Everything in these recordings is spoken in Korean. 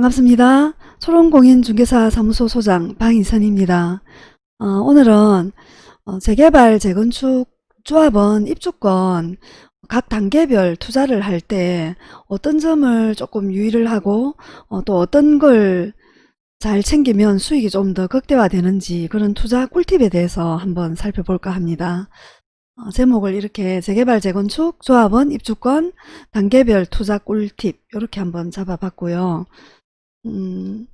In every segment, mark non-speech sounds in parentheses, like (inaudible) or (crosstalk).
반갑습니다. 초롱공인중개사 사무소 소장 방인선입니다. 어, 오늘은 어, 재개발, 재건축, 조합원, 입주권 각 단계별 투자를 할 때 어떤 점을 조금 유의를 하고 어, 또 어떤 걸 잘 챙기면 수익이 좀 더 극대화되는지 그런 투자 꿀팁에 대해서 한번 살펴볼까 합니다. 어, 제목을 이렇게 재개발, 재건축, 조합원, 입주권, 단계별 투자 꿀팁 이렇게 한번 잡아봤고요. 음,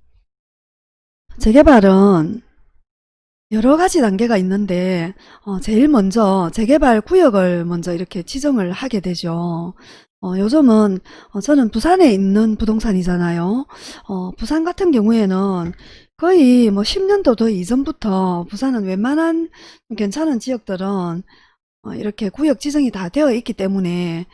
재개발은 여러 가지 단계가 있는데 어, 제일 먼저 재개발 구역을 먼저 이렇게 지정을 하게 되죠. 어, 요즘은 어, 저는 부산에 있는 부동산이잖아요. 어, 부산 같은 경우에는 거의 뭐 10년도 더 이전부터 부산은 웬만한 괜찮은 지역들은 어, 이렇게 구역 지정이 다 되어 있기 때문에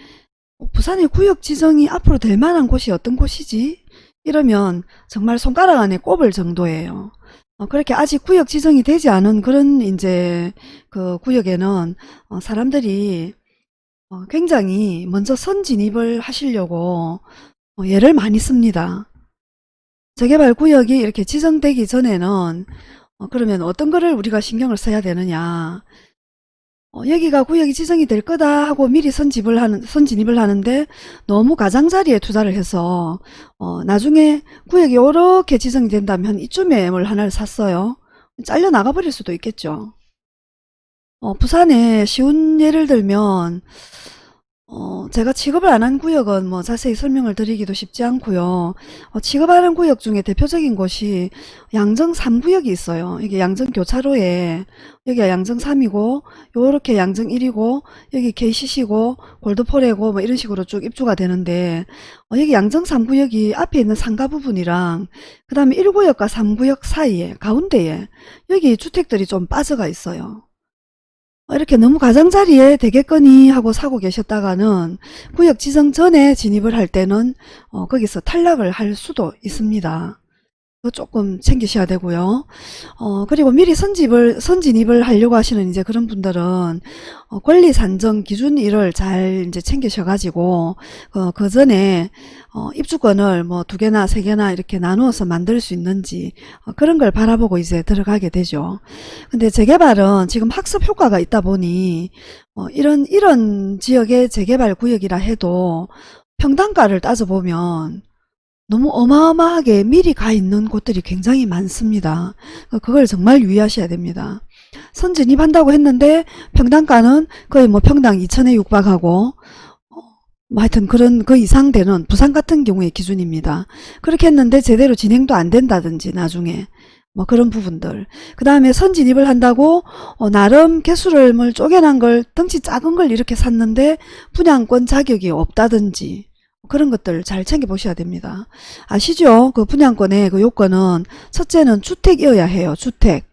어, 부산의 구역 지정이 앞으로 될 만한 곳이 어떤 곳이지? 이러면 정말 손가락 안에 꼽을 정도예요. 어, 그렇게 아직 구역 지정이 되지 않은 그런 이제 그 구역에는 어, 사람들이 어, 굉장히 먼저 선 진입을 하시려고 어, 애를 많이 씁니다. 재개발 구역이 이렇게 지정되기 전에는 어, 그러면 어떤 거를 우리가 신경을 써야 되느냐 어, 여기가 구역이 지정이 될 거다 하고 미리 선집을 하는, 선진입을 하는데 너무 가장자리에 투자를 해서 어, 나중에 구역이 이렇게 지정이 된다면 이쯤에 뭘 하나를 샀어요. 잘려 나가버릴 수도 있겠죠. 어, 부산에 쉬운 예를 들면 어, 제가 취급을 안 한 구역은 뭐 자세히 설명을 드리기도 쉽지 않고요. 어, 취급하는 구역 중에 대표적인 곳이 양정 3구역이 있어요. 이게 양정 교차로에 여기가 양정 3이고 요렇게 양정 1이고 여기 KCC고 골드포레고 뭐 이런 식으로 쭉 입주가 되는데 어, 여기 양정 3구역이 앞에 있는 상가 부분이랑 그 다음에 1구역과 3구역 사이에 가운데에 여기 주택들이 좀 빠져가 있어요. 어, 이렇게 너무 가장자리에 되겠거니 하고 사고 계셨다가는 구역 지정 전에 진입을 할 때는 어, 거기서 탈락을 할 수도 있습니다. 조금 챙기셔야 되고요. 어, 그리고 미리 선집을, 선진입을 하려고 하시는 이제 그런 분들은 어, 권리 산정 기준 일을 잘 이제 챙기셔가지고 어, 그 전에 어, 입주권을 뭐 두 개나 세 개나 이렇게 나누어서 만들 수 있는지 어, 그런 걸 바라보고 이제 들어가게 되죠. 근데 재개발은 지금 학습 효과가 있다 보니 어, 이런 이런 지역의 재개발 구역이라 해도 평당가를 따져보면 너무 어마어마하게 미리 가 있는 곳들이 굉장히 많습니다. 그걸 정말 유의하셔야 됩니다. 선진입한다고 했는데 평당가는 거의 뭐 평당 2천에 육박하고 뭐 하여튼 그런 그 이상 되는 부산 같은 경우의 기준입니다. 그렇게 했는데 제대로 진행도 안 된다든지 나중에 뭐 그런 부분들 그 다음에 선진입을 한다고 어, 나름 개수를 뭘 쪼개난 걸 덩치 작은 걸 이렇게 샀는데 분양권 자격이 없다든지 그런 것들 잘 챙겨보셔야 됩니다. 아시죠? 그 분양권의 그 요건은 첫째는 주택이어야 해요. 주택.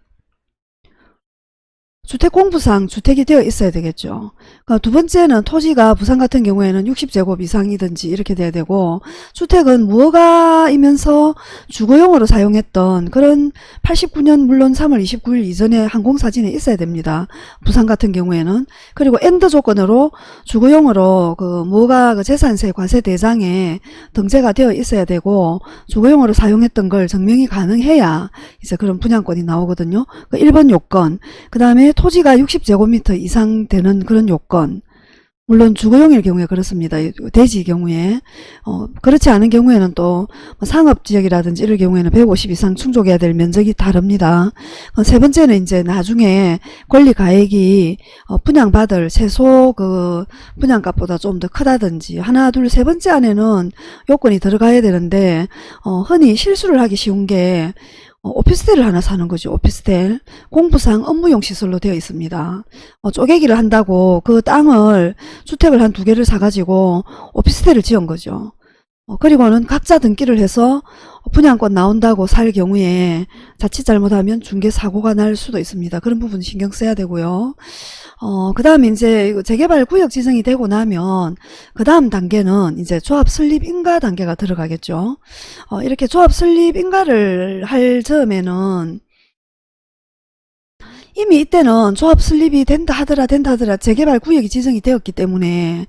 주택공부상 주택이 되어 있어야 되겠죠. 그러니까 두 번째는 토지가 부산 같은 경우에는 60제곱 이상이든지 이렇게 돼야 되고 주택은 무허가이면서 주거용으로 사용했던 그런 89년 물론 3월 29일 이전에 항공사진에 있어야 됩니다. 부산 같은 경우에는 그리고 and 조건으로 주거용으로 그 무허가 그 재산세 과세 대장에 등재가 되어 있어야 되고 주거용으로 사용했던 걸 증명이 가능해야 이제 그런 분양권이 나오거든요. 그 1번 요건 그 다음에 토지가 60제곱미터 이상 되는 그런 요건 물론 주거용일 경우에 그렇습니다. 대지 경우에 어, 그렇지 않은 경우에는 또뭐 상업지역이라든지 이럴 경우에는 150 이상 충족해야 될 면적이 다릅니다. 어, 세 번째는 이제 나중에 권리가액이 어, 분양받을 최소 그 분양값보다 좀 더 크다든지 하나 둘 세 번째 안에는 요건이 들어가야 되는데 어, 흔히 실수를 하기 쉬운 게 어, 오피스텔을 하나 사는 거죠. 오피스텔. 공부상 업무용 시설로 되어 있습니다. 어, 쪼개기를 한다고 그 땅을 주택을 한 두 개를 사가지고 오피스텔을 지은 거죠. 어, 그리고는 각자 등기를 해서 분양권 나온다고 살 경우에 자칫 잘못하면 중개 사고가 날 수도 있습니다. 그런 부분 신경 써야 되고요. 어, 그 다음에 이제 재개발 구역 지정이 되고 나면 그 다음 단계는 이제 조합 설립 인가 단계가 들어가겠죠. 어, 이렇게 조합 설립 인가를 할 점에는 이미 이때는 조합 설립이 된다 하더라 된다 하더라 재개발 구역이 지정이 되었기 때문에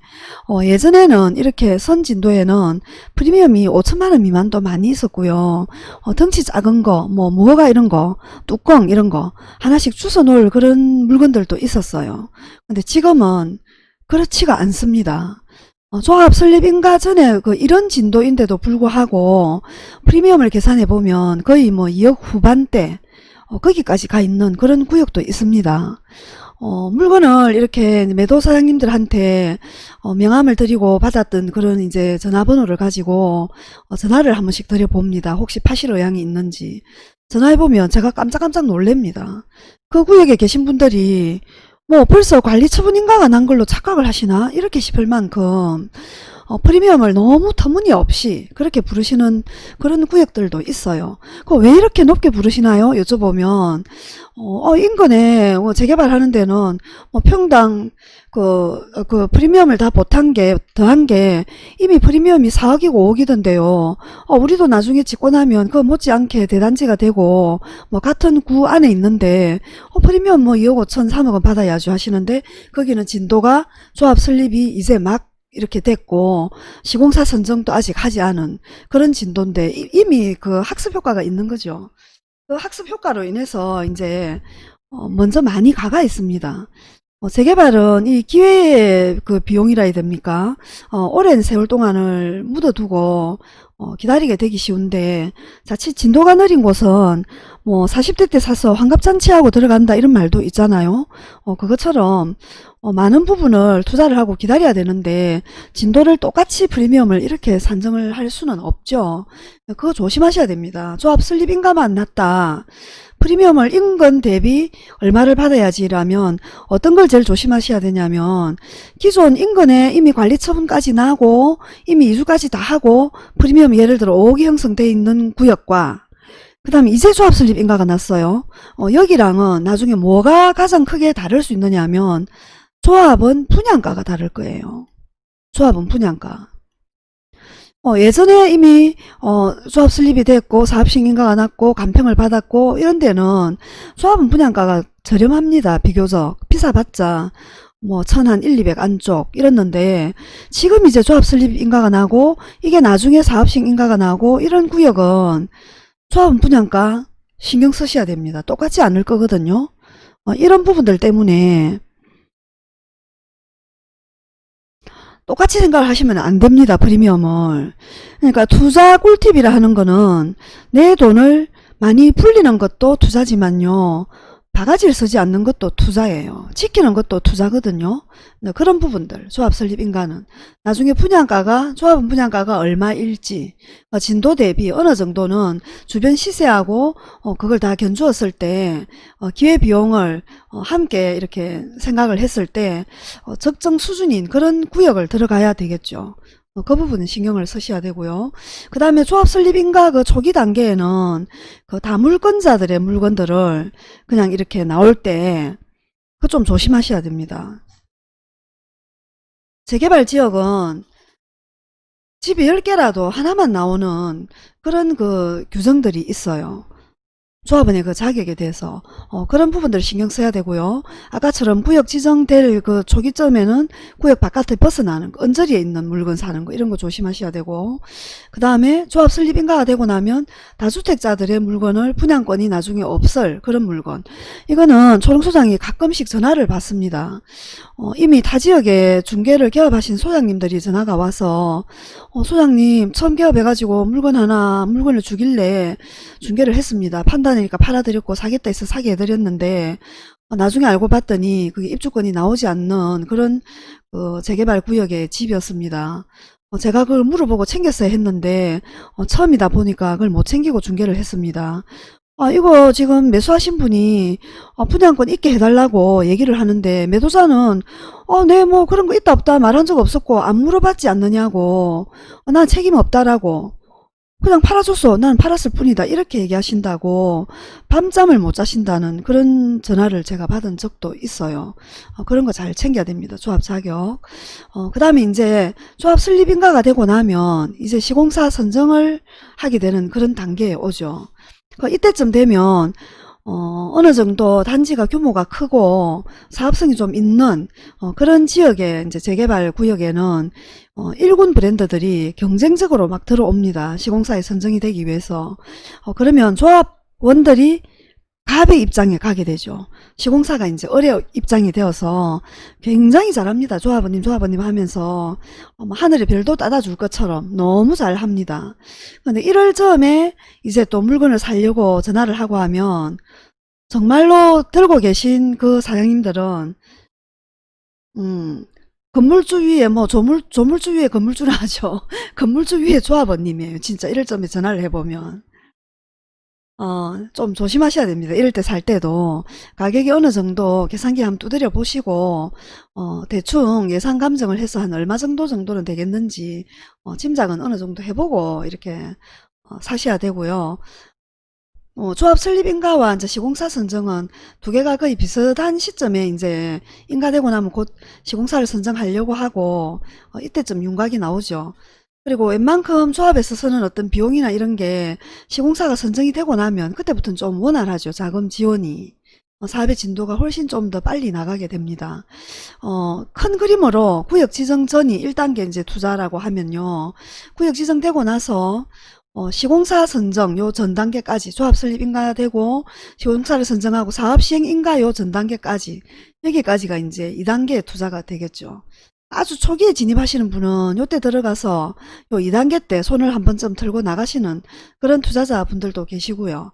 어, 예전에는 이렇게 선진도에는 프리미엄이 5천만원 미만도 많이 있었고요. 어, 덩치 작은 거, 뭐 무허가 이런 거, 뚜껑 이런 거 하나씩 주워 놓을 그런 물건들도 있었어요. 근데 지금은 그렇지가 않습니다. 어, 조합 설립인가 전에 그 이런 진도인데도 불구하고 프리미엄을 계산해 보면 거의 뭐 2억 후반대 어, 거기까지 가 있는 그런 구역도 있습니다. 어, 물건을 이렇게 매도 사장님들한테 어, 명함을 드리고 받았던 그런 이제 전화번호를 가지고 어, 전화를 한 번씩 드려봅니다. 혹시 파실 의향이 있는지. 전화해보면 제가 깜짝깜짝 놀랍니다. 그 구역에 계신 분들이 뭐 벌써 관리 처분 인가가 난 걸로 착각을 하시나 이렇게 싶을 만큼 어, 프리미엄을 너무 터무니없이 그렇게 부르시는 그런 구역들도 있어요. 그왜 이렇게 높게 부르시나요? 여쭤보면 어, 어, 인근에 뭐 재개발하는 데는 뭐 평당 그, 어, 그 프리미엄을 다 보탄 게 더한 게 이미 프리미엄이 4억이고 5억이던데요. 어, 우리도 나중에 나면 그 못지않게 대단지가 되고 뭐 같은 구 안에 있는데 어, 프리미엄 뭐 2억 5천 3억은 받아야죠 하시는데 거기는 진도가 조합 설립이 이제 막 이렇게 됐고 시공사 선정도 아직 하지 않은 그런 진도인데 이- 이미 그 학습 효과가 있는 거죠. 그 학습 효과로 인해서 이제 어, 먼저 많이 가가 있습니다. 어, 재개발은 이 기회의 그 비용이라 해야 됩니까? 어, 오랜 세월 동안을 묻어두고 어, 기다리게 되기 쉬운데 자칫 진도가 느린 곳은 뭐 40대 때 사서 환갑잔치하고 들어간다 이런 말도 있잖아요. 어, 그것처럼 어, 많은 부분을 투자를 하고 기다려야 되는데 진도를 똑같이 프리미엄을 이렇게 산정을 할 수는 없죠. 그거 조심하셔야 됩니다. 조합 설립 인가만 났다. 프리미엄을 인건 대비 얼마를 받아야지라면 어떤 걸 제일 조심하셔야 되냐면 기존 인건에 이미 관리 처분까지 나고 이미 이주까지 다 하고 프리미엄 예를 들어 5억이 형성되어 있는 구역과 그 다음에 이제 조합 설립 인가가 났어요. 어, 여기랑은 나중에 뭐가 가장 크게 다를 수 있느냐 하면 조합은 분양가가 다를 거예요. 조합은 분양가. 어, 예전에 이미 어, 조합 설립이 됐고 사업식인가가 났고 간평을 받았고 이런 데는 조합은 분양가가 저렴합니다. 비교적 비싸봤자 뭐 천한 1, 200 안쪽 이랬는데 지금 이제 조합 설립 인가가 나고 이게 나중에 사업식 인가가 나고 이런 구역은 조합은 분양가 신경 쓰셔야 됩니다. 똑같지 않을 거거든요. 어, 이런 부분들 때문에 똑같이 생각을 하시면 안 됩니다. 프리미엄을. 그러니까 투자 꿀팁이라 하는 거는 내 돈을 많이 불리는 것도 투자지만요. 바가지를 쓰지 않는 것도 투자예요. 지키는 것도 투자거든요. 네, 그런 부분들 조합 설립 인가는 나중에 분양가가 조합은 분양가가 얼마일지 어, 진도 대비 어느 정도는 주변 시세하고 어, 그걸 다 견주었을 때 어, 기회비용을 어, 함께 이렇게 생각을 했을 때 어, 적정 수준인 그런 구역을 들어가야 되겠죠. 어, 그 부분은 신경을 쓰셔야 되고요. 그 다음에 조합 설립인가 그 초기 단계에는 그 다물건자들의 물건들을 그냥 이렇게 나올 때 그 좀 조심하셔야 됩니다. 재개발 지역은 집이 10개라도 하나만 나오는 그런 그 규정들이 있어요. 조합원의 그 자격에 대해서 어, 그런 부분들을 신경 써야 되고요. 아까처럼 구역 지정될 그 초기점에는 구역 바깥에 벗어나는 거, 언저리에 있는 물건 사는 거 이런 거 조심하셔야 되고 그 다음에 조합 설립 인가가 되고 나면 다주택자들의 물건을 분양권이 나중에 없을 그런 물건 이거는 초롱소장이 가끔씩 전화를 받습니다. 어, 이미 타 지역에 중개를 개업하신 소장님들이 전화가 와서 어, 소장님 처음 개업해가지고 물건 하나 물건을 주길래 중개를 했습니다. 판단 이니까 팔아드렸고 사겠다 해서 사게 해드렸는데 어, 나중에 알고 봤더니 그게 입주권이 나오지 않는 그런 그 재개발 구역의 집이었습니다. 어, 제가 그걸 물어보고 챙겼어야 했는데 어, 처음이다 보니까 그걸 못 챙기고 중개를 했습니다. 아, 이거 지금 매수하신 분이 어, 분양권 있게 해달라고 얘기를 하는데 매도자는 어, 네, 뭐 그런 거 있다 없다 말한 적 없었고 안 물어봤지 않느냐고 어, 난 책임 없다라고 그냥 팔아줬어. 난 팔았을 뿐이다. 이렇게 얘기하신다고 밤잠을 못 자신다는 그런 전화를 제가 받은 적도 있어요. 어, 그런 거 잘 챙겨야 됩니다. 조합 자격. 어, 그 다음에 이제 조합 설립인가가 되고 나면 이제 시공사 선정을 하게 되는 그런 단계에 오죠. 그 이때쯤 되면 어, 어느 정도 단지가 규모가 크고 사업성이 좀 있는 어, 그런 지역의 이제 재개발 구역에는 어, 일군 브랜드들이 경쟁적으로 막 들어옵니다. 시공사에 선정이 되기 위해서. 어, 그러면 조합원들이 갑의 입장에 가게 되죠. 시공사가 이제 어려 입장이 되어서 굉장히 잘합니다. 조합원님 조합원님 하면서 어, 뭐 하늘에 별도 따다줄 것처럼 너무 잘합니다. 근데 1월 즈음에 이제 또 물건을 살려고 전화를 하고 하면 정말로 들고 계신 그 사장님들은 음 건물주 위에 뭐 조물, 조물주 위에 건물주라 하죠. (laughs) 건물주 위에 조합원님이에요. 진짜 이럴 점에 전화를 해보면. 어, 좀 조심하셔야 됩니다. 이럴 때 살 때도 가격이 어느 정도 계산기 한번 두드려 보시고 어, 대충 예상 감정을 해서 한 얼마 정도 정도는 되겠는지 어, 짐작은 어느 정도 해보고 이렇게 어, 사셔야 되고요. 어, 조합 설립인가와 이제 시공사 선정은 두 개가 거의 비슷한 시점에 이제 인가되고 나면 곧 시공사를 선정하려고 하고 어, 이때쯤 윤곽이 나오죠. 그리고 웬만큼 조합에서 쓰는 어떤 비용이나 이런 게 시공사가 선정이 되고 나면 그때부터는 좀 원활하죠. 자금 지원이. 어, 사업의 진도가 훨씬 좀 더 빨리 나가게 됩니다. 어, 큰 그림으로 구역 지정 전이 1단계 이제 투자라고 하면요. 구역 지정되고 나서 어, 시공사 선정 요 전 단계까지 조합 설립 인가되고 시공사를 선정하고 사업 시행 인가 요 전 단계까지 여기까지가 이제 2단계 투자가 되겠죠. 아주 초기에 진입하시는 분은 요때 들어가서 요 2단계 때 손을 한 번쯤 들고 나가시는 그런 투자자분들도 계시고요.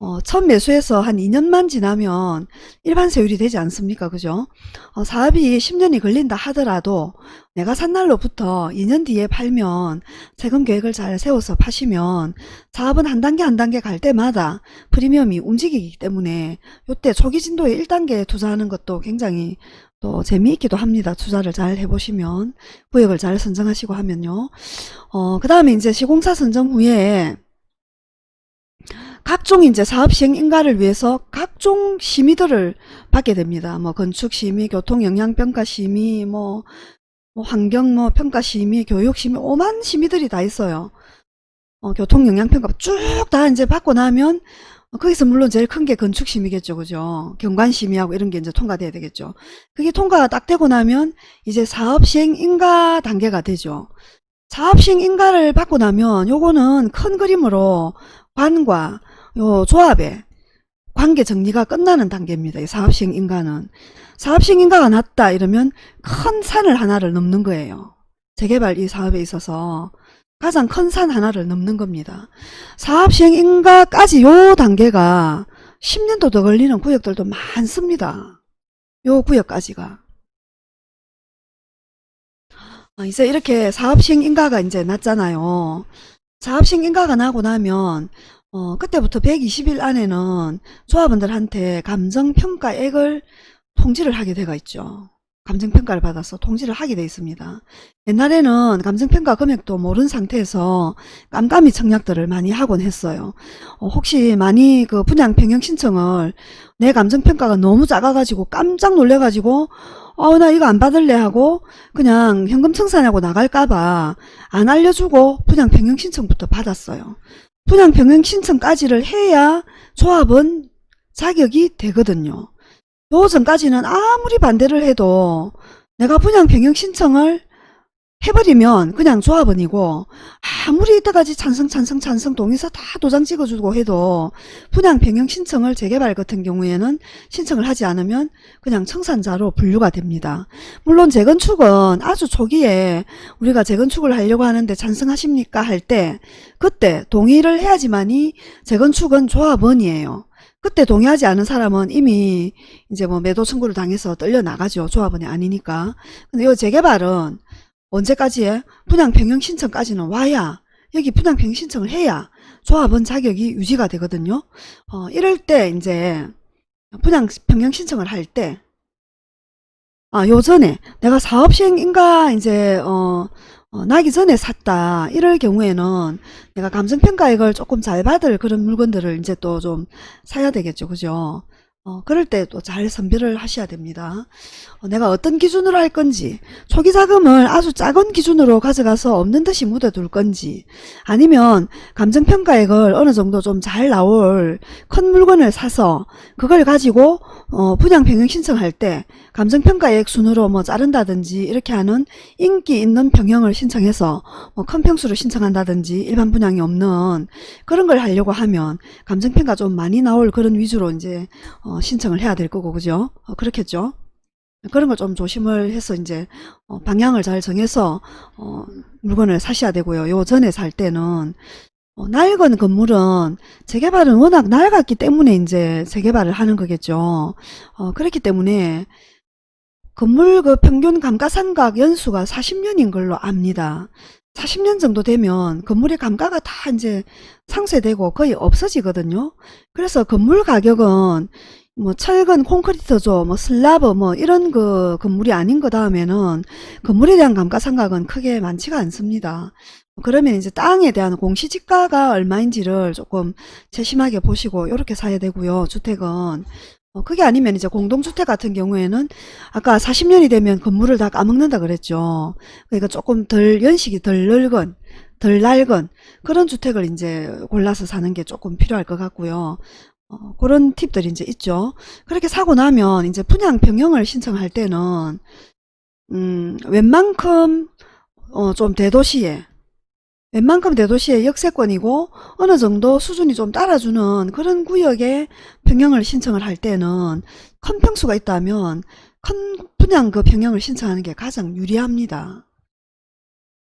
어, 첫 매수해서 한 2년만 지나면 일반 세율이 되지 않습니까? 그죠? 어, 사업이 10년이 걸린다 하더라도 내가 산 날로부터 2년 뒤에 팔면 세금 계획을 잘 세워서 파시면 사업은 한 단계 한 단계 갈 때마다 프리미엄이 움직이기 때문에 요때 초기 진도에 1단계 투자하는 것도 굉장히 또 재미있기도 합니다. 투자를 잘 해보시면 구역을 잘 선정하시고 하면요. 어, 그 다음에 이제 시공사 선정 후에 각종 이제 사업 시행 인가를 위해서 각종 심의들을 받게 됩니다. 뭐 건축 심의, 교통 영향 평가 심의, 뭐, 뭐 환경 뭐 평가 심의, 교육 심의, 오만 심의들이 다 있어요. 어, 교통 영향 평가 쭉 다 이제 받고 나면 어, 거기서 물론 제일 큰 게 건축 심의겠죠. 그죠? 경관 심의하고 이런 게 이제 통과돼야 되겠죠. 그게 통과가 딱 되고 나면 이제 사업 시행 인가 단계가 되죠. 사업 시행 인가를 받고 나면 요거는 큰 그림으로 관과 요 조합의 관계 정리가 끝나는 단계입니다. 이 사업시행 인가는. 사업시행 인가가 났다 이러면 큰 산을 하나를 넘는 거예요. 재개발 이 사업에 있어서 가장 큰 산 하나를 넘는 겁니다. 사업시행 인가까지 요 단계가 10년도 더 걸리는 구역들도 많습니다. 요 구역까지가. 아, 이제 이렇게 사업시행 인가가 이제 났잖아요. 사업시행 인가가 나고 나면 어, 그때부터 120일 안에는 조합원들한테 감정평가액을 통지를 하게 되어 있죠. 감정평가를 받아서 통지를 하게 되어 있습니다. 옛날에는 감정평가 금액도 모르는 상태에서 깜깜이 청약들을 많이 하곤 했어요. 어, 혹시 많이 그 분양 변경 신청을 내 감정평가가 너무 작아가지고 깜짝 놀래가지고 어, 나 이거 안 받을래 하고 그냥 현금 청산하고 나갈까봐 안 알려주고 분양 변경 신청부터 받았어요. 분양 병행 신청까지를 해야 조합은 자격이 되거든요. 요 전까지는 아무리 반대를 해도 내가 분양 변경 신청을 해버리면 그냥 조합원이고 아무리 이때까지 찬성 찬성 찬성 동의서 다 도장 찍어주고 해도 분양 변경 신청을 재개발 같은 경우에는 신청을 하지 않으면 그냥 청산자로 분류가 됩니다. 물론 재건축은 아주 초기에 우리가 재건축을 하려고 하는데 찬성하십니까 할 때 그때 동의를 해야지만이 재건축은 조합원이에요. 그때 동의하지 않은 사람은 이미 이제 뭐 매도 청구를 당해서 떨려 나가죠. 조합원이 아니니까. 근데 이 재개발은 언제까지에 분양 변경 신청까지는 와야 여기 분양 변경 신청을 해야 조합원 자격이 유지가 되거든요. 어, 이럴 때 이제 분양 변경 신청을 할때 아, 요전에 내가 사업 시행인가 이제 어, 어, 나기 전에 샀다 이럴 경우에는 내가 감정평가액을 조금 잘 받을 그런 물건들을 이제 또 좀 사야 되겠죠. 그죠? 어, 그럴 때또잘 선별을 하셔야 됩니다. 어, 내가 어떤 기준으로 할 건지 초기 자금을 아주 작은 기준으로 가져가서 없는 듯이 묻어둘 건지 아니면 감정평가액을 어느 정도 좀 잘 나올 큰 물건을 사서 그걸 가지고 어, 분양 변경 신청할 때 감정평가액 순으로 뭐 자른다든지 이렇게 하는 인기 있는 평형을 신청해서 뭐 큰 평수로 신청한다든지 일반 분양이 없는 그런 걸 하려고 하면 감정평가 좀 많이 나올 그런 위주로 이제 어, 신청을 해야 될 거고 그죠? 어, 그렇겠죠? 그런 걸 좀 조심을 해서 이제 어, 방향을 잘 정해서 어, 물건을 사셔야 되고요. 요 전에 살 때는 어, 낡은 건물은 재개발은 워낙 낡았기 때문에 이제 재개발을 하는 거겠죠. 어, 그렇기 때문에 건물 그 평균 감가상각 연수가 40년인 걸로 압니다. 40년 정도 되면 건물의 감가가 다 이제 상쇄되고 거의 없어지거든요. 그래서 건물 가격은 뭐 철근, 콘크리트죠, 뭐 슬라브, 뭐 이런 그 건물이 아닌 거 다음에는 건물에 대한 감가상각은 크게 많지가 않습니다. 그러면 이제 땅에 대한 공시지가가 얼마인지를 조금 세심하게 보시고 이렇게 사야 되고요. 주택은 어, 그게 아니면 이제 공동주택 같은 경우에는 아까 40년이 되면 건물을 다 까먹는다 그랬죠. 그러니까 조금 덜 연식이 덜 늙은 덜 낡은 그런 주택을 이제 골라서 사는 게 조금 필요할 것 같고요. 어, 그런 팁들이 이제 있죠. 그렇게 사고 나면 이제 분양 변경을 신청할 때는 음, 웬만큼 어, 좀 대도시에 웬만큼 대도시의 역세권이고 어느 정도 수준이 좀 따라주는 그런 구역에 평형을 신청을 할 때는 큰 평수가 있다면 큰 분양 그 평형을 신청하는 게 가장 유리합니다.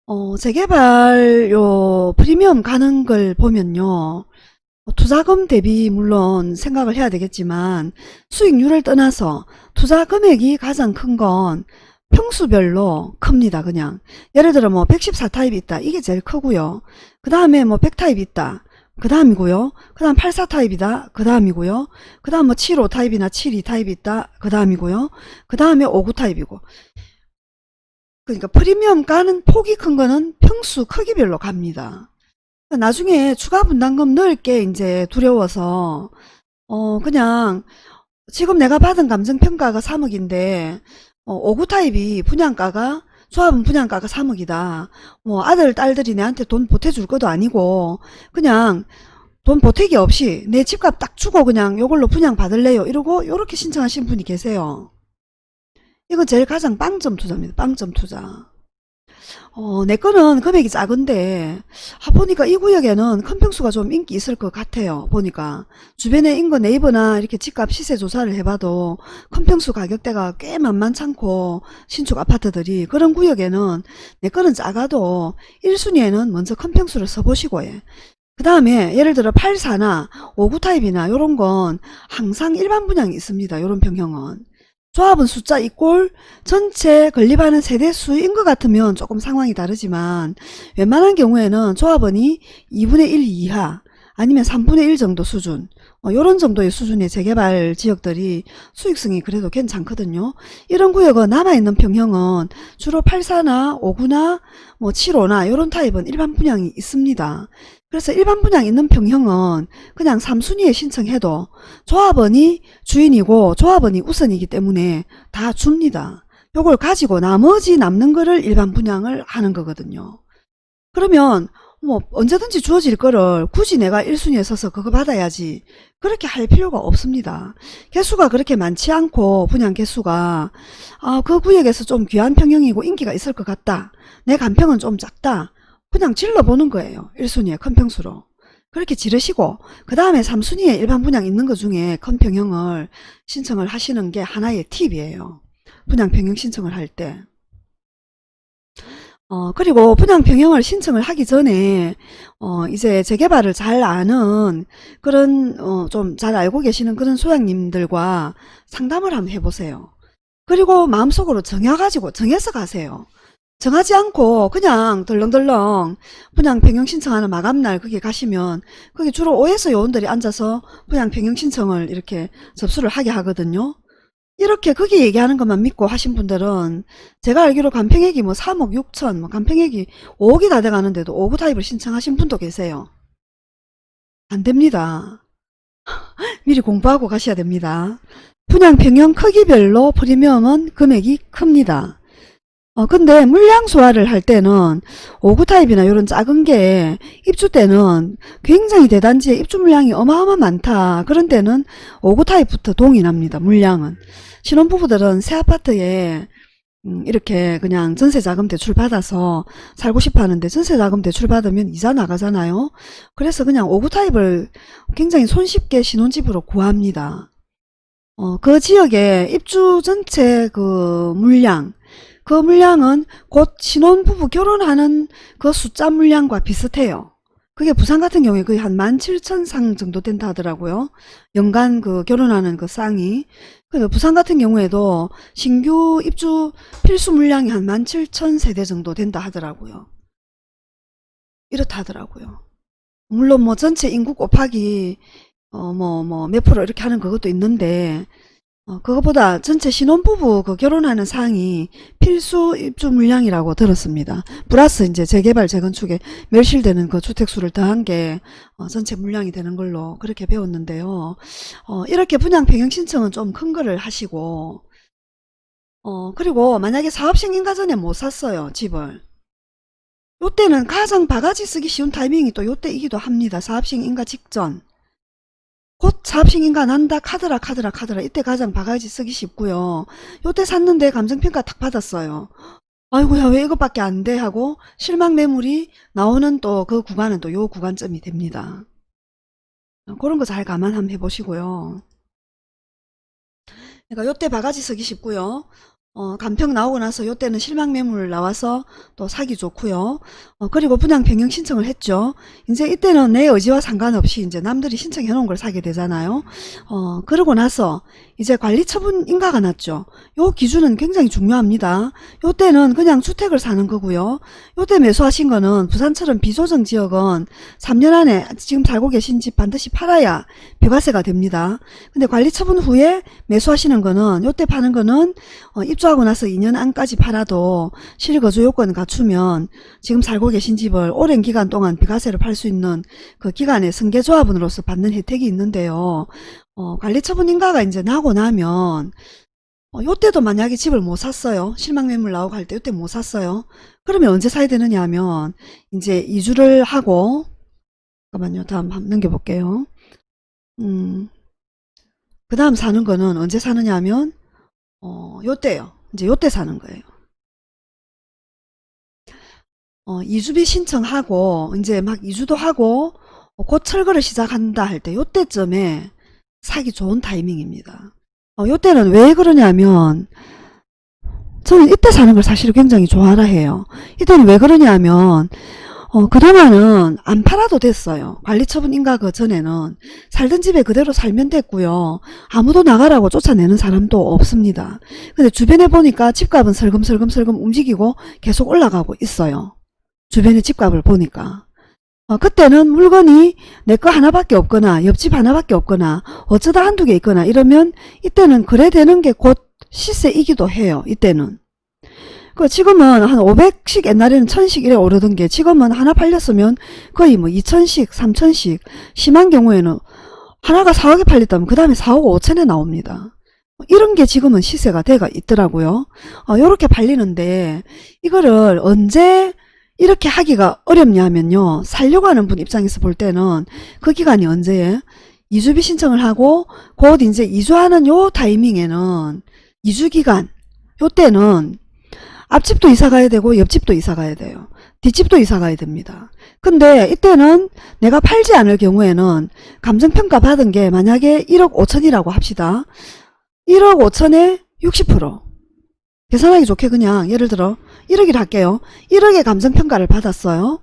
어, 재개발 요 프리미엄 가는 걸 보면요. 투자금 대비 물론 생각을 해야 되겠지만 수익률을 떠나서 투자 금액이 가장 큰건 평수별로 큽니다. 그냥 예를 들어 뭐 114타입이 있다. 이게 제일 크고요. 그 다음에 뭐 100타입이 있다. 그 다음이고요. 그 다음 84타입이다. 그 다음이고요. 그 다음 뭐 75타입이나 72타입이 있다. 그 다음이고요. 그 다음에 59타입이고 그러니까 프리미엄 가는 폭이 큰 거는 평수 크기별로 갑니다. 나중에 추가 분담금 넣을 게 이제 두려워서 어 그냥 지금 내가 받은 감정평가가 3억인데 어, 5구 타입이 분양가가 조합은 분양가가 3억이다. 뭐 아들 딸들이 내한테 돈 보태줄 것도 아니고 그냥 돈 보태기 없이 내 집값 딱 주고 그냥 요걸로 분양 받을래요. 이러고 요렇게 신청하신 분이 계세요. 이거 제일 가장 빵점 투자입니다. 빵점 투자. 어, 내 거는 금액이 작은데 아, 보니까 이 구역에는 큰 평수가 좀 인기 있을 것 같아요. 보니까 주변에 인근 네이버나 이렇게 집값 시세 조사를 해봐도 큰 평수 가격대가 꽤 만만찮고 신축 아파트들이 그런 구역에는 내 거는 작아도 1순위에는 먼저 큰 평수를 써보시고 해. 그 다음에 예를 들어 84나 59 타입이나 이런 건 항상 일반 분양이 있습니다. 이런 평형은. 조합은 숫자 이꼴 전체 건립하는 세대 수인 것 같으면 조금 상황이 다르지만 웬만한 경우에는 조합원이 2분의 1 이하 아니면 3분의 1 정도 수준 어, 이런 정도의 수준의 재개발 지역들이 수익성이 그래도 괜찮거든요. 이런 구역은 남아있는 평형은 주로 84나 59나 뭐 75나 이런 타입은 일반 분양이 있습니다. 그래서 일반 분양 있는 평형은 그냥 3순위에 신청해도 조합원이 주인이고 조합원이 우선이기 때문에 다 줍니다. 요걸 가지고 나머지 남는 거를 일반 분양을 하는 거거든요. 그러면 뭐 언제든지 주어질 거를 굳이 내가 1순위에 서서 그거 받아야지 그렇게 할 필요가 없습니다. 개수가 그렇게 많지 않고 분양 개수가 아, 그 구역에서 좀 귀한 평형이고 인기가 있을 것 같다. 내 간평은 좀 작다. 그냥 질러보는 거예요. 1순위에 큰 평수로. 그렇게 지르시고 그 다음에 3순위에 일반 분양 있는 것 중에 큰 평형을 신청을 하시는 게 하나의 팁이에요. 분양 평형 신청을 할 때. 어, 그리고 분양 평형을 신청을 하기 전에 어, 이제 재개발을 잘 아는 그런 어, 좀 잘 알고 계시는 그런 소장님들과 상담을 한번 해보세요. 그리고 마음속으로 정해가지고 정해서 가세요. 정하지 않고 그냥 덜렁덜렁 분양 변경 신청하는 마감날 거기 가시면 거기 주로 오에서 요원들이 앉아서 분양 변경 신청을 이렇게 접수를 하게 하거든요. 이렇게 거기 얘기하는 것만 믿고 하신 분들은 제가 알기로 간평액이 뭐 3억 6천 뭐 간평액이 5억이 다 돼가는데도 5구 타입을 신청하신 분도 계세요. 안 됩니다. (laughs) 미리 공부하고 가셔야 됩니다. 분양 평형 크기별로 프리미엄은 금액이 큽니다. 어, 근데 물량 소화를 할 때는 5구 타입이나 이런 작은 게 입주 때는 굉장히 대단지에 입주 물량이 어마어마 많다. 그런 때는 5구 타입부터 동의납니다. 물량은. 신혼부부들은 새 아파트에 음, 이렇게 그냥 전세자금 대출 받아서 살고 싶어 하는데 전세자금 대출 받으면 이자 나가잖아요. 그래서 그냥 5구 타입을 굉장히 손쉽게 신혼집으로 구합니다. 어, 그 지역에 입주 전체 그 물량, 그 물량은 곧 신혼부부 결혼하는 그 숫자 물량과 비슷해요. 그게 부산 같은 경우에 거의 한 17,000상 정도 된다 하더라고요. 연간 그 결혼하는 그 쌍이. 그래서 부산 같은 경우에도 신규 입주 필수 물량이 한 17,000세대 정도 된다 하더라고요. 이렇다 하더라고요. 물론 뭐 전체 인구 곱하기 어 뭐 뭐 몇 프로 이렇게 하는 그것도 있는데 어 그것보다 전체 신혼부부 그 결혼하는 상이 필수 입주 물량이라고 들었습니다. 플러스 이제 재개발 재건축에 멸실되는 그 주택수를 더한 게 어, 전체 물량이 되는 걸로 그렇게 배웠는데요. 어, 이렇게 분양 변경 신청은 좀 큰 거를 하시고 어, 그리고 만약에 사업 승인가 전에 못 샀어요, 집을. 요때는 가장 바가지 쓰기 쉬운 타이밍이 또 요때이기도 합니다. 사업 승인가 직전. 곧 사업 승인가 난다 카드라 카드라 카드라 이때 가장 바가지 쓰기 쉽고요. 요때 샀는데 감정평가 딱 받았어요. 아이고야 왜 이것밖에 안 돼 하고 실망 매물이 나오는 또 그 구간은 또 요 구간점이 됩니다. 그런 거 잘 감안 한번 해보시고요. 그러니까 요때 바가지 쓰기 쉽고요. 어, 간평 나오고 나서 요때는 실망 매물 나와서 또 사기 좋고요. 어, 그리고 분양 변경 신청을 했죠. 이제 이때는 내 의지와 상관없이 이제 남들이 신청해 놓은 걸 사게 되잖아요. 어, 그러고 나서 이제 관리 처분 인가가 났죠. 요 기준은 굉장히 중요합니다. 요때는 그냥 주택을 사는 거고요. 요때 매수하신 거는 부산처럼 비조정 지역은 3년 안에 지금 살고 계신 집 반드시 팔아야 비과세가 됩니다. 근데 관리 처분 후에 매수하시는 거는 요때 파는 거는 어, 입주하고 나서 2년 안까지 팔아도 실거주 요건 갖추면 지금 살고 계신 집을 오랜 기간 동안 비과세를 팔수 있는 그 기간의 승계조합원으로서 받는 혜택이 있는데요. 어, 관리처분 인가가 이제 나고 나면 어, 요때도 만약에 집을 못 샀어요. 실망 매물 나오고 할 때 요때 못 샀어요. 그러면 언제 사야 되느냐 하면 이제 이주를 하고 잠깐만요. 다음 한번 넘겨볼게요. 음, 그 다음 사는 거는 언제 사느냐 하면 어, 요때요. 이제 요때 사는 거예요. 어, 이주비 신청하고 이제 막 이주도 하고 어, 곧 철거를 시작한다 할 때 요때쯤에 사기 좋은 타이밍입니다. 어, 요때는 왜 그러냐면 저는 이때 사는 걸 사실 굉장히 좋아라 해요. 이때는 왜 그러냐면 어, 그동안은 안 팔아도 됐어요. 관리처분 인가 그 전에는 살던 집에 그대로 살면 됐고요. 아무도 나가라고 쫓아내는 사람도 없습니다. 근데 주변에 보니까 집값은 설금설금설금 움직이고 계속 올라가고 있어요. 주변의 집값을 보니까. 어, 그때는 물건이 내 거 하나밖에 없거나 옆집 하나밖에 없거나 어쩌다 한두 개 있거나 이러면 이때는 거래되는 게 곧 시세이기도 해요. 이때는. 그 지금은 한 500씩 옛날에는 1000씩 이래 오르던 게 지금은 하나 팔렸으면 거의 뭐 2000씩 3000씩 심한 경우에는 하나가 4억에 팔렸다면 그 다음에 4억 5천에 나옵니다. 이런 게 지금은 시세가 돼가 있더라고요. 어, 요렇게 팔리는데 이거를 언제 이렇게 하기가 어렵냐 하면요. 살려고 하는 분 입장에서 볼 때는 그 기간이 언제에 이주비 신청을 하고 곧 이제 이주하는 요 타이밍에는 이주기간 요때는 앞집도 이사 가야 되고 옆집도 이사 가야 돼요. 뒷집도 이사 가야 됩니다. 근데 이때는 내가 팔지 않을 경우에는 감정평가 받은 게 만약에 1억 5천이라고 합시다. 1억 5천에 60% 계산하기 좋게 그냥 예를 들어 1억이라 할게요. 1억의 감정평가를 받았어요.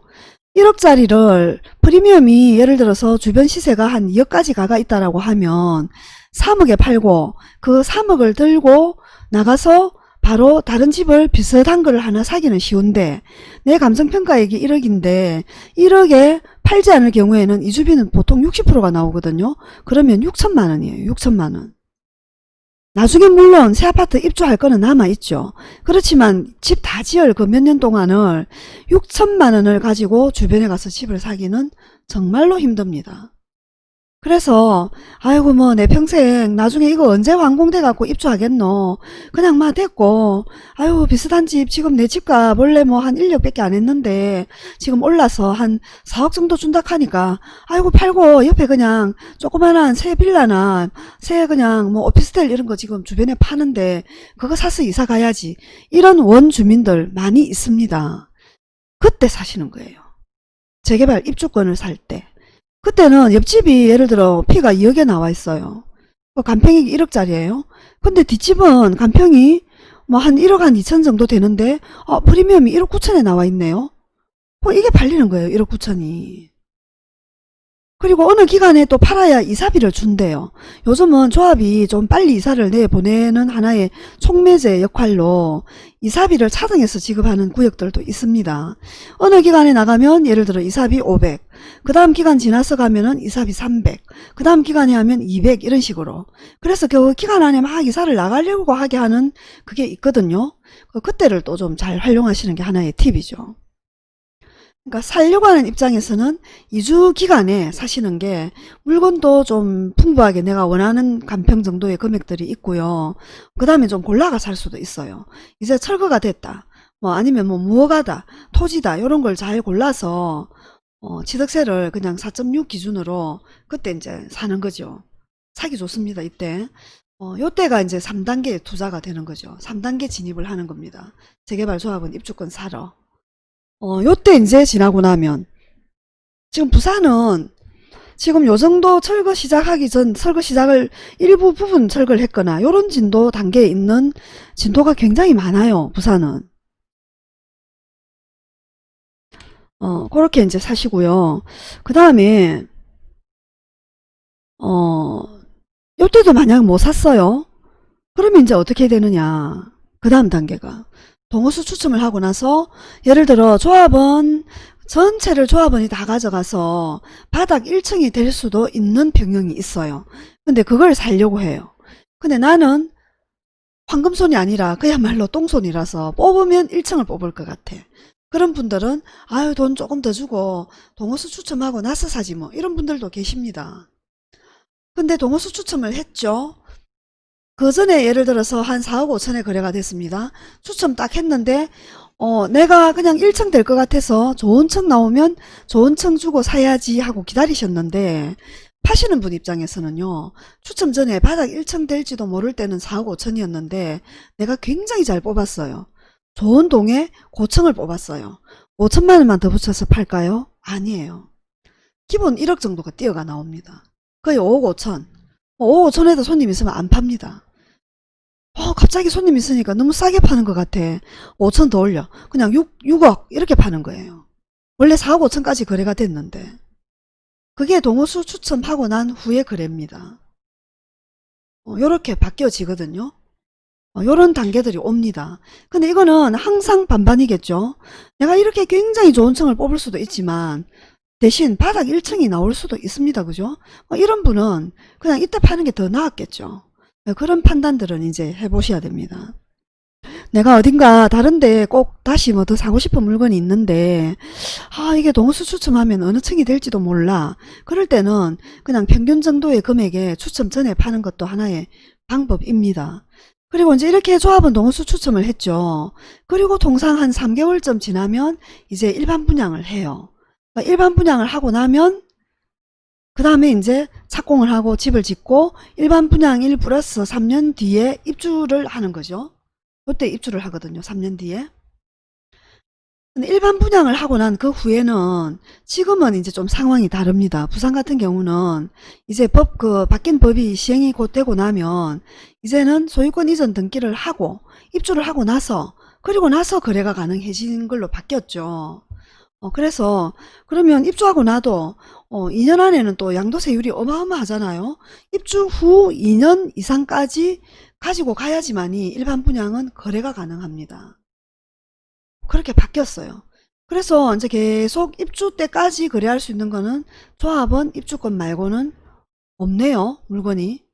1억짜리를 프리미엄이 예를 들어서 주변 시세가 한 2억까지 가가 있다라고 하면 3억에 팔고 그 3억을 들고 나가서 바로 다른 집을 비슷한 걸 하나 사기는 쉬운데 내 감정평가액이 1억인데 1억에 팔지 않을 경우에는 이주비는 보통 60%가 나오거든요. 그러면 6천만 원이에요. 6천만 원. 나중에 물론 새 아파트 입주할 거는 남아있죠. 그렇지만 집 다 지을 그 몇 년 동안을 6천만 원을 가지고 주변에 가서 집을 사기는 정말로 힘듭니다. 그래서 아이고 뭐 내 평생 나중에 이거 언제 완공돼 갖고 입주하겠노? 그냥 막 됐고 아유 비슷한 집 지금 내 집값 원래 뭐 한 1억밖에 안 했는데 지금 올라서 한 4억 정도 준다 하니까 아이고 팔고 옆에 그냥 조그만한 새 빌라나 새 그냥 뭐 오피스텔 이런 거 지금 주변에 파는데 그거 사서 이사 가야지. 이런 원주민들 많이 있습니다. 그때 사시는 거예요. 재개발 입주권을 살때 그때는 옆집이 예를 들어 피가 2억에 나와 있어요. 그 간평이 1억짜리예요. 근데 뒷집은 간평이 뭐 한 1억 한 2천 정도 되는데 어, 프리미엄이 1억 9천에 나와 있네요. 뭐 이게 팔리는 거예요. 1억 9천이. 그리고 어느 기간에 또 팔아야 이사비를 준대요. 요즘은 조합이 좀 빨리 이사를 내보내는 하나의 촉매제 역할로 이사비를 차등해서 지급하는 구역들도 있습니다. 어느 기간에 나가면 예를 들어 이사비 500, 그 다음 기간 지나서 가면 은 이사비 300, 그 다음 기간에 하면 200 이런 식으로. 그래서 그 기간 안에 막 이사를 나가려고 하게 하는 그게 있거든요. 그 그때를 또 좀 잘 활용하시는 게 하나의 팁이죠. 그러니까 살려고 하는 입장에서는 2주 기간에 사시는 게 물건도 좀 풍부하게 내가 원하는 간평 정도의 금액들이 있고요. 그 다음에 좀 골라가 살 수도 있어요. 이제 철거가 됐다. 뭐 아니면 뭐 무허가다, 토지다 이런 걸 잘 골라서 어, 취득세를 그냥 4.6 기준으로 그때 이제 사는 거죠. 사기 좋습니다. 이때. 어, 요때가 이제 3단계 투자가 되는 거죠. 3단계 진입을 하는 겁니다. 재개발 조합은 입주권 사러. 어, 요때 이제 지나고 나면 지금 부산은 지금 요 정도 철거 시작하기 전 철거 시작을 일부 부분 철거를 했거나 요런 진도 단계에 있는 진도가 굉장히 많아요. 부산은. 어, 그렇게 이제 사시고요. 그 다음에 어, 요때도 만약 못 샀어요. 그러면 이제 어떻게 되느냐. 그 다음 단계가 동호수 추첨을 하고 나서 예를 들어 조합원 전체를 조합원이 다 가져가서 바닥 1층이 될 수도 있는 병영이 있어요. 근데 그걸 살려고 해요. 근데 나는 황금손이 아니라 그야말로 똥손이라서 뽑으면 1층을 뽑을 것 같아. 그런 분들은 아유 돈 조금 더 주고 동호수 추첨하고 나서 사지 뭐 이런 분들도 계십니다. 근데 동호수 추첨을 했죠. 그 전에 예를 들어서 한 4억 5천에 거래가 됐습니다. 추첨 딱 했는데 어, 내가 그냥 1층 될 것 같아서 좋은 층 나오면 좋은 층 주고 사야지 하고 기다리셨는데 파시는 분 입장에서는요. 추첨 전에 바닥 1층 될지도 모를 때는 4억 5천이었는데 내가 굉장히 잘 뽑았어요. 좋은 동에 고층을 뽑았어요. 5천만 원만 더 붙여서 팔까요? 아니에요. 기본 1억 정도가 뛰어가 나옵니다. 거의 5억 5천. 5억 5천에도 손님 있으면 안 팝니다. 어, 갑자기 손님 있으니까 너무 싸게 파는 것 같아. 5천 더 올려. 그냥 6, 6억 이렇게 파는 거예요. 원래 4억 5천까지 거래가 됐는데. 그게 동호수 추첨하고 난 후에 거래입니다. 어, 요렇게 바뀌어지거든요. 어, 요런 단계들이 옵니다. 근데 이거는 항상 반반이겠죠. 내가 이렇게 굉장히 좋은 층을 뽑을 수도 있지만 대신 바닥 1층이 나올 수도 있습니다. 그죠? 어, 이런 분은 그냥 이때 파는 게 더 나았겠죠. 네, 그런 판단들은 이제 해보셔야 됩니다. 내가 어딘가 다른데 꼭 다시 뭐 더 사고 싶은 물건이 있는데 아 이게 동수 추첨하면 어느 층이 될지도 몰라. 그럴 때는 그냥 평균 정도의 금액에 추첨 전에 파는 것도 하나의 방법입니다. 그리고 이제 이렇게 조합은 동수 추첨을 했죠. 그리고 통상 한 3개월쯤 지나면 이제 일반 분양을 해요. 그러니까 일반 분양을 하고 나면 그 다음에 이제 착공을 하고 집을 짓고 일반 분양 1 플러스 3년 뒤에 입주를 하는 거죠. 그때 입주를 하거든요. 3년 뒤에. 일반 분양을 하고 난 그 후에는 지금은 이제 좀 상황이 다릅니다. 부산 같은 경우는 이제 법, 그, 바뀐 법이 시행이 곧 되고 나면 이제는 소유권 이전 등기를 하고 입주를 하고 나서 그리고 나서 거래가 가능해진 걸로 바뀌었죠. 어, 그래서 그러면 입주하고 나도 어, 2년 안에는 또 양도세율이 어마어마하잖아요. 입주 후 2년 이상까지 가지고 가야지만이 일반 분양은 거래가 가능합니다. 그렇게 바뀌었어요. 그래서 이제 계속 입주 때까지 거래할 수 있는 거는 조합원 입주권 말고는 없네요. 물건이.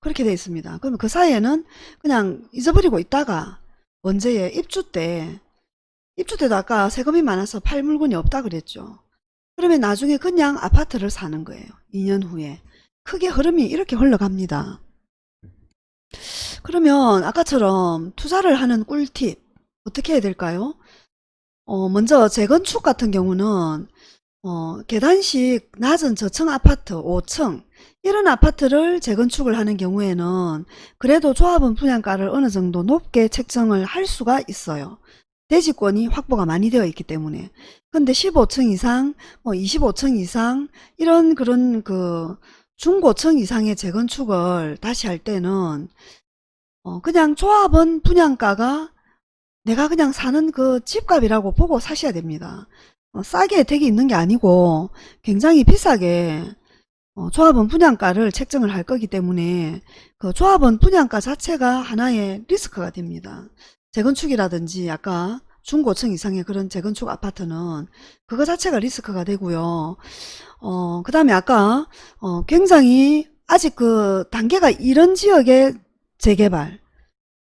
그렇게 되어 있습니다. 그러면 그 사이에는 그냥 잊어버리고 있다가 언제에 입주 때 입주 때도 아까 세금이 많아서 팔 물건이 없다 그랬죠. 그러면 나중에 그냥 아파트를 사는 거예요. 2년 후에. 크게 흐름이 이렇게 흘러갑니다. 그러면 아까처럼 투자를 하는 꿀팁 어떻게 해야 될까요? 어, 먼저 재건축 같은 경우는 어, 계단식 낮은 저층 아파트 5층 이런 아파트를 재건축을 하는 경우에는 그래도 조합원 분양가를 어느 정도 높게 책정을 할 수가 있어요. 대지권이 확보가 많이 되어 있기 때문에. 근데 15층 이상, 뭐 25층 이상 이런 그런 그 중고층 이상의 재건축을 다시 할 때는 어, 그냥 조합원 분양가가 내가 그냥 사는 그 집값이라고 보고 사셔야 됩니다. 어, 싸게 혜택이 있는 게 아니고 굉장히 비싸게 어, 조합원 분양가를 책정을 할 거기 때문에 그 조합원 분양가 자체가 하나의 리스크가 됩니다. 재건축이라든지 아까 중고층 이상의 그런 재건축 아파트는 그거 자체가 리스크가 되고요. 어, 그 다음에 아까 어, 굉장히 아직 그 단계가 이런 지역의 재개발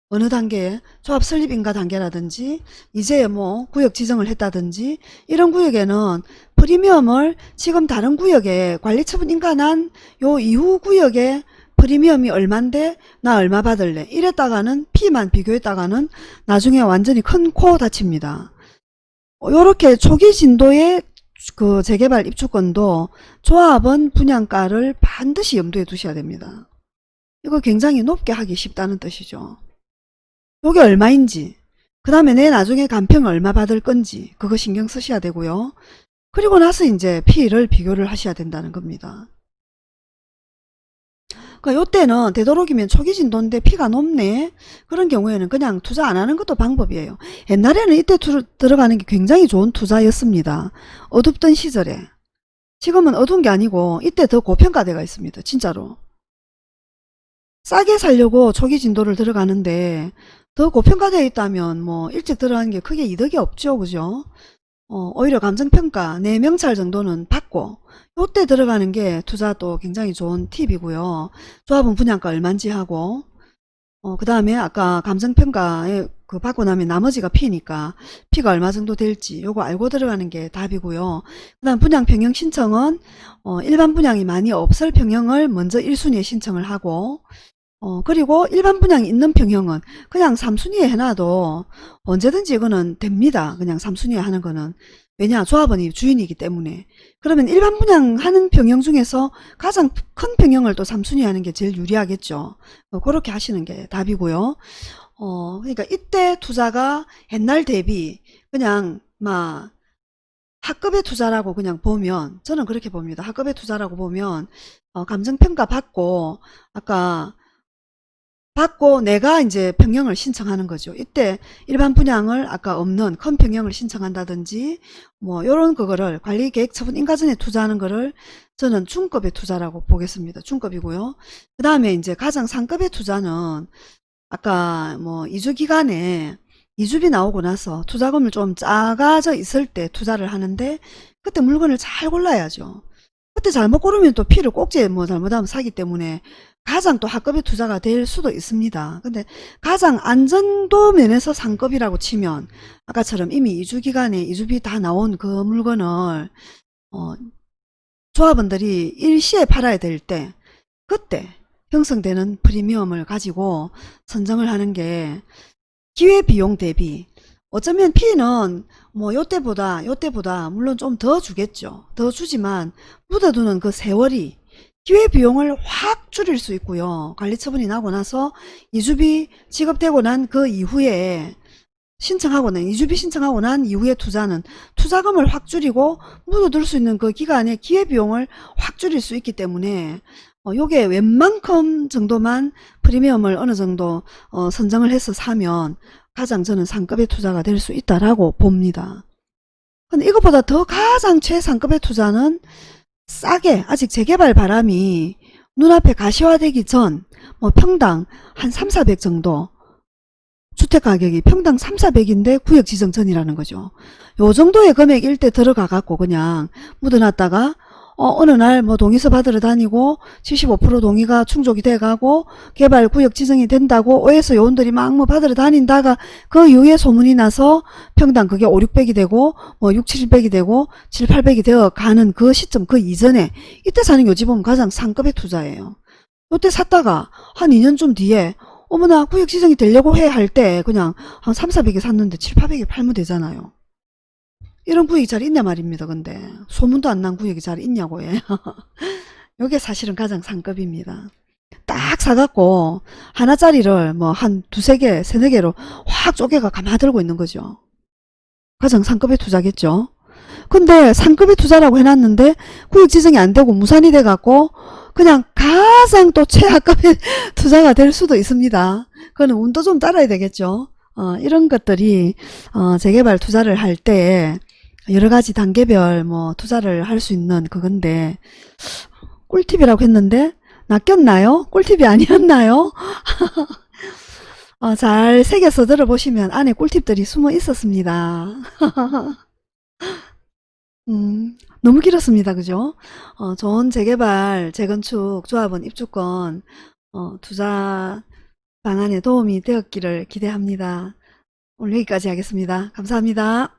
어느 단계에 조합 설립 인가 단계라든지 이제 뭐 구역 지정을 했다든지 이런 구역에는 프리미엄을 지금 다른 구역에 관리처분 인가난 요 이후 구역에 프리미엄이 얼만데 나 얼마 받을래 이랬다가는 피만 비교했다가는 나중에 완전히 큰 코 다칩니다. 요렇게 초기 진도의 그 재개발 입주권도 조합원 분양가를 반드시 염두에 두셔야 됩니다. 이거 굉장히 높게 하기 쉽다는 뜻이죠. 요게 얼마인지 그 다음에 내 나중에 감평 얼마 받을 건지 그거 신경 쓰셔야 되고요. 그리고 나서 이제 피를 비교를 하셔야 된다는 겁니다. 그러니까 요때는 되도록이면 초기 진도인데 피가 높네 그런 경우에는 그냥 투자 안 하는 것도 방법이에요. 옛날에는 이때 투, 들어가는 게 굉장히 좋은 투자였습니다. 어둡던 시절에 지금은 어두운 게 아니고 이때 더 고평가돼가 있습니다. 진짜로 싸게 살려고 초기 진도를 들어가는데 더 고평가되어 있다면 뭐 일찍 들어가는 게 크게 이득이 없죠. 그죠? 어, 오히려 감정평가 4명찰 정도는 받고 요때 들어가는 게 투자도 굉장히 좋은 팁이고요. 조합은 분양가 얼만지 하고 어, 그 다음에 아까 감정평가에 그 받고 나면 나머지가 피니까 피가 얼마 정도 될지 요거 알고 들어가는 게 답이고요. 그 다음 분양 평형 신청은 어, 일반 분양이 많이 없을 평형을 먼저 1순위에 신청을 하고 어, 그리고 일반 분양이 있는 평형은 그냥 3순위에 해놔도 언제든지 이거는 됩니다. 그냥 3순위에 하는 거는. 왜냐 조합원이 주인이기 때문에. 그러면 일반 분양하는 평형 중에서 가장 큰 평형을 또 3순위에 하는 게 제일 유리하겠죠. 어, 그렇게 하시는 게 답이고요. 어, 그러니까 이때 투자가 옛날 대비 그냥 막 학급의 투자라고 그냥 보면 저는 그렇게 봅니다. 학급의 투자라고 보면 어, 감정평가 받고 아까 받고 내가 이제 평형을 신청하는 거죠. 이때 일반 분양을 아까 없는 큰 평형을 신청한다든지 뭐 요런 그거를 관리계획 처분 인가전에 투자하는 거를 저는 중급의 투자라고 보겠습니다. 중급이고요. 그 다음에 이제 가장 상급의 투자는 아까 뭐 이주 기간에 이주비 나오고 나서 투자금을 좀 작아져 있을 때 투자를 하는데 그때 물건을 잘 골라야죠. 그때 잘못 고르면 또 피를 꼭지에 뭐 잘못하면 사기 때문에 가장 또 하급의 투자가 될 수도 있습니다. 근데 가장 안전도 면에서 상급이라고 치면 아까처럼 이미 이주기간에 이주비 다 나온 그 물건을 어, 조합원들이 일시에 팔아야 될 때 그때 형성되는 프리미엄을 가지고 선정을 하는 게 기회비용 대비 어쩌면 P는 뭐 요때보다 요때보다 물론 좀 더 주겠죠. 더 주지만 묻어두는 그 세월이 기회비용을 확 줄일 수 있고요. 관리처분이 나고 나서 이주비 지급되고 난 그 이후에 신청하고 난 이주비 신청하고 난 이후에 투자는 투자금을 확 줄이고 묻어둘 수 있는 그 기간에 기회비용을 확 줄일 수 있기 때문에 어, 요게 웬만큼 정도만 프리미엄을 어느 정도 어, 선정을 해서 사면 가장 저는 상급의 투자가 될 수 있다라고 봅니다. 근데 이것보다 더 가장 최상급의 투자는 싸게 아직 재개발 바람이 눈앞에 가시화되기 전 뭐 평당 한 3, 400 정도 주택가격이 평당 3, 400인데 구역 지정 전이라는 거죠. 요 정도의 금액일 때 들어가 갖고 그냥 묻어놨다가 어, 느 날 뭐 동의서 받으러 다니고 75% 동의가 충족이 돼가고 개발 구역 지정이 된다고 OS 요원들이 막 뭐 받으러 다닌다가 그 이후에 소문이 나서 평당 그게 5, 600이 되고 뭐 6, 700이 되고 7, 800이 되어 가는 그 시점 그 이전에 이때 사는 요집은 가장 상급의 투자예요. 이때 샀다가 한 2년쯤 뒤에 어머나 구역 지정이 되려고 해 할 때 그냥 한 3, 400에 샀는데 7, 800에 팔면 되잖아요. 이런 구역이 잘 있냐 말입니다. 근데 소문도 안 난 구역이 잘 있냐고 해. 이게 사실은 가장 상급입니다. 딱 사갖고 하나짜리를 뭐 한 두세 개, 세네 개로 확 쪼개가 가마들고 있는 거죠. 가장 상급의 투자겠죠. 근데 상급의 투자라고 해놨는데 구역 지정이 안 되고 무산이 돼갖고 그냥 가장 또 최하급의 (laughs) 투자가 될 수도 있습니다. 그거는 운도 좀 따라야 되겠죠. 어, 이런 것들이 어, 재개발 투자를 할 때 여러 가지 단계별 뭐 투자를 할 수 있는 그건데 꿀팁이라고 했는데 낚였나요? 꿀팁이 아니었나요? (laughs) 어, 잘 새겨서 들어보시면 안에 꿀팁들이 숨어 있었습니다. (laughs) 음, 너무 길었습니다. 그죠? 어, 좋은 재개발, 재건축, 조합원 입주권, 어, 투자 방안에 도움이 되었기를 기대합니다. 오늘 여기까지 하겠습니다. 감사합니다.